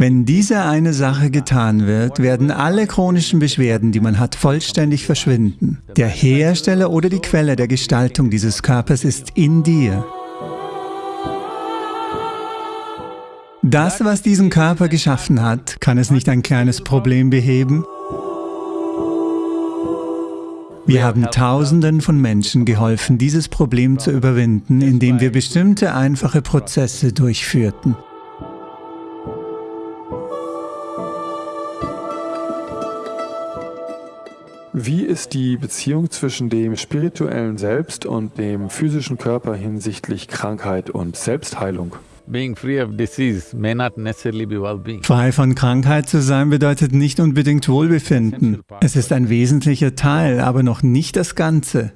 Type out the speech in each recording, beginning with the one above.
Wenn diese eine Sache getan wird, werden alle chronischen Beschwerden, die man hat, vollständig verschwinden. Der Hersteller oder die Quelle der Gestaltung dieses Körpers ist in dir. Das, was diesen Körper geschaffen hat, kann es nicht ein kleines Problem beheben? Wir haben Tausenden von Menschen geholfen, dieses Problem zu überwinden, indem wir bestimmte einfache Prozesse durchführten. Wie ist die Beziehung zwischen dem spirituellen Selbst und dem physischen Körper hinsichtlich Krankheit und Selbstheilung? Frei von Krankheit zu sein bedeutet nicht unbedingt Wohlbefinden. Es ist ein wesentlicher Teil, aber noch nicht das Ganze.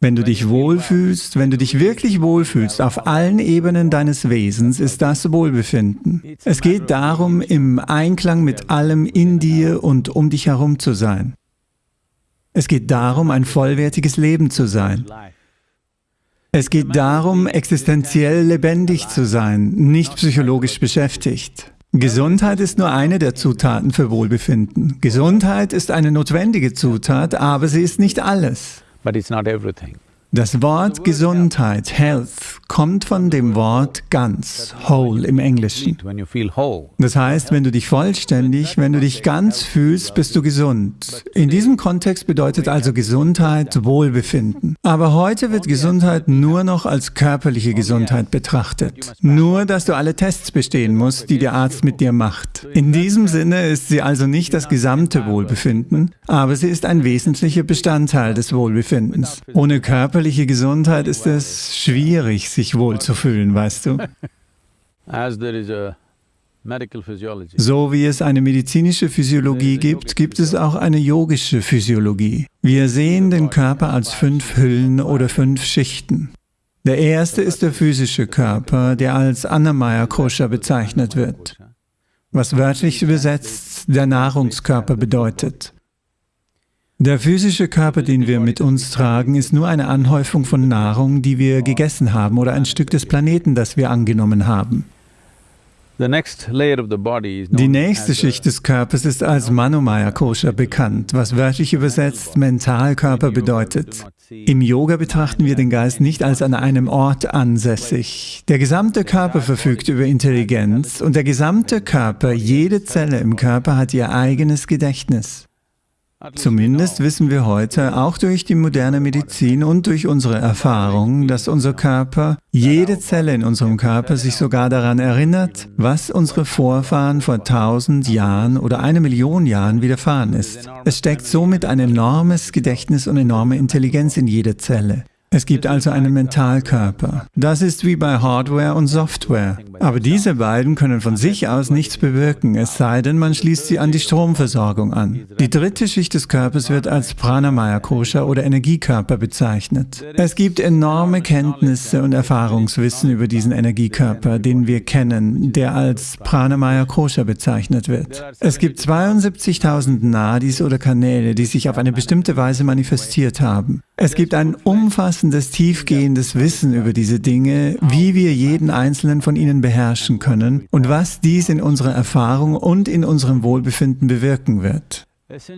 Wenn du dich wohlfühlst, wenn du dich wirklich wohlfühlst auf allen Ebenen deines Wesens, ist das Wohlbefinden. Es geht darum, im Einklang mit allem in dir und um dich herum zu sein. Es geht darum, ein vollwertiges Leben zu sein. Es geht darum, existenziell lebendig zu sein, nicht psychologisch beschäftigt. Gesundheit ist nur eine der Zutaten für Wohlbefinden. Gesundheit ist eine notwendige Zutat, aber sie ist nicht alles. But it's not everything. Das Wort Gesundheit, Health, kommt von dem Wort ganz, whole im Englischen. Das heißt, wenn du dich vollständig, wenn du dich ganz fühlst, bist du gesund. In diesem Kontext bedeutet also Gesundheit Wohlbefinden. Aber heute wird Gesundheit nur noch als körperliche Gesundheit betrachtet. Nur, dass du alle Tests bestehen musst, die der Arzt mit dir macht. In diesem Sinne ist sie also nicht das gesamte Wohlbefinden, aber sie ist ein wesentlicher Bestandteil des Wohlbefindens. Ohne körperliche körperliche Gesundheit ist es schwierig, sich wohlzufühlen, weißt du? So wie es eine medizinische Physiologie gibt, gibt es auch eine yogische Physiologie. Wir sehen den Körper als fünf Hüllen oder fünf Schichten. Der erste ist der physische Körper, der als Annamaya Kosha bezeichnet wird, was wörtlich übersetzt der Nahrungskörper bedeutet. Der physische Körper, den wir mit uns tragen, ist nur eine Anhäufung von Nahrung, die wir gegessen haben oder ein Stück des Planeten, das wir angenommen haben. Die nächste Schicht des Körpers ist als Manomaya Kosha bekannt, was wörtlich übersetzt Mentalkörper bedeutet. Im Yoga betrachten wir den Geist nicht als an einem Ort ansässig. Der gesamte Körper verfügt über Intelligenz und der gesamte Körper, jede Zelle im Körper hat ihr eigenes Gedächtnis. Zumindest wissen wir heute, auch durch die moderne Medizin und durch unsere Erfahrung, dass unser Körper, jede Zelle in unserem Körper sich sogar daran erinnert, was unsere Vorfahren vor tausend Jahren oder eine Million Jahren widerfahren ist. Es steckt somit ein enormes Gedächtnis und enorme Intelligenz in jeder Zelle. Es gibt also einen Mentalkörper. Das ist wie bei Hardware und Software. Aber diese beiden können von sich aus nichts bewirken, es sei denn, man schließt sie an die Stromversorgung an. Die dritte Schicht des Körpers wird als Pranamaya Kosha oder Energiekörper bezeichnet. Es gibt enorme Kenntnisse und Erfahrungswissen über diesen Energiekörper, den wir kennen, der als Pranamaya Kosha bezeichnet wird. Es gibt 72.000 Nadis oder Kanäle, die sich auf eine bestimmte Weise manifestiert haben. Es gibt ein umfassendes, tiefgehendes Wissen über diese Dinge, wie wir jeden einzelnen von ihnen beherrschen können und was dies in unserer Erfahrung und in unserem Wohlbefinden bewirken wird.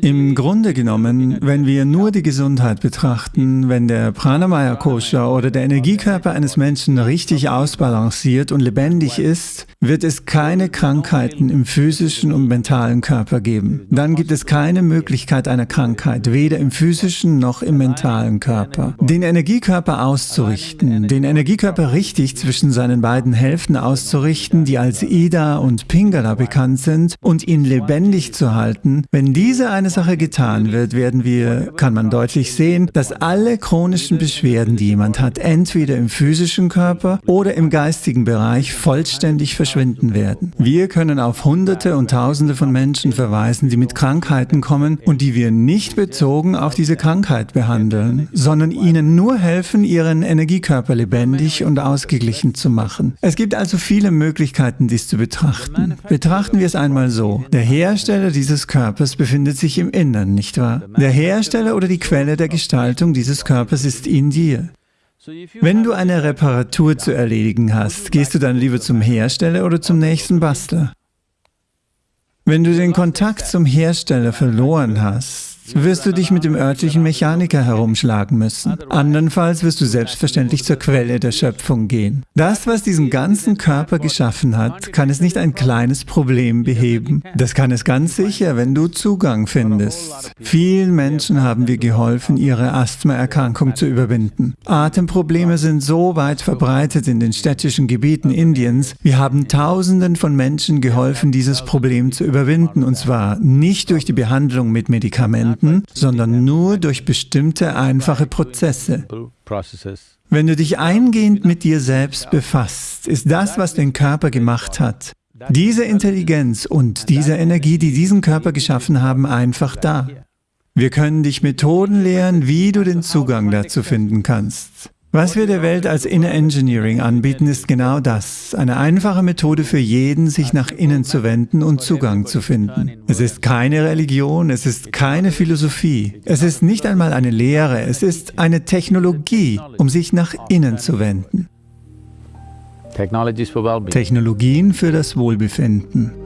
Im Grunde genommen, wenn wir nur die Gesundheit betrachten, wenn der Pranamaya Kosha oder der Energiekörper eines Menschen richtig ausbalanciert und lebendig ist, wird es keine Krankheiten im physischen und mentalen Körper geben. Dann gibt es keine Möglichkeit einer Krankheit, weder im physischen noch im mentalen Körper. Den Energiekörper auszurichten, den Energiekörper richtig zwischen seinen beiden Hälften auszurichten, die als Ida und Pingala bekannt sind, und ihn lebendig zu halten, wenn diese diese eine Sache getan wird, werden wir, kann man deutlich sehen, dass alle chronischen Beschwerden, die jemand hat, entweder im physischen Körper oder im geistigen Bereich vollständig verschwinden werden. Wir können auf Hunderte und Tausende von Menschen verweisen, die mit Krankheiten kommen und die wir nicht bezogen auf diese Krankheit behandeln, sondern ihnen nur helfen, ihren Energiekörper lebendig und ausgeglichen zu machen. Es gibt also viele Möglichkeiten, dies zu betrachten. Betrachten wir es einmal so. Der Hersteller dieses Körpers befindet befindet sich im Innern, nicht wahr? Der Hersteller oder die Quelle der Gestaltung dieses Körpers ist in dir. Wenn du eine Reparatur zu erledigen hast, gehst du dann lieber zum Hersteller oder zum nächsten Bastler? Wenn du den Kontakt zum Hersteller verloren hast, wirst du dich mit dem örtlichen Mechaniker herumschlagen müssen. Andernfalls wirst du selbstverständlich zur Quelle der Schöpfung gehen. Das, was diesen ganzen Körper geschaffen hat, kann es nicht ein kleines Problem beheben. Das kann es ganz sicher, wenn du Zugang findest. Vielen Menschen haben wir geholfen, ihre Asthmaerkrankung zu überwinden. Atemprobleme sind so weit verbreitet in den städtischen Gebieten Indiens. Wir haben Tausenden von Menschen geholfen, dieses Problem zu überwinden, und zwar nicht durch die Behandlung mit Medikamenten, Gedanken, sondern nur durch bestimmte einfache Prozesse. Wenn du dich eingehend mit dir selbst befasst, ist das, was den Körper gemacht hat, diese Intelligenz und diese Energie, die diesen Körper geschaffen haben, einfach da. Wir können dich Methoden lehren, wie du den Zugang dazu finden kannst. Was wir der Welt als Inner Engineering anbieten, ist genau das. Eine einfache Methode für jeden, sich nach innen zu wenden und Zugang zu finden. Es ist keine Religion, es ist keine Philosophie. Es ist nicht einmal eine Lehre, es ist eine Technologie, um sich nach innen zu wenden. Technologien für das Wohlbefinden.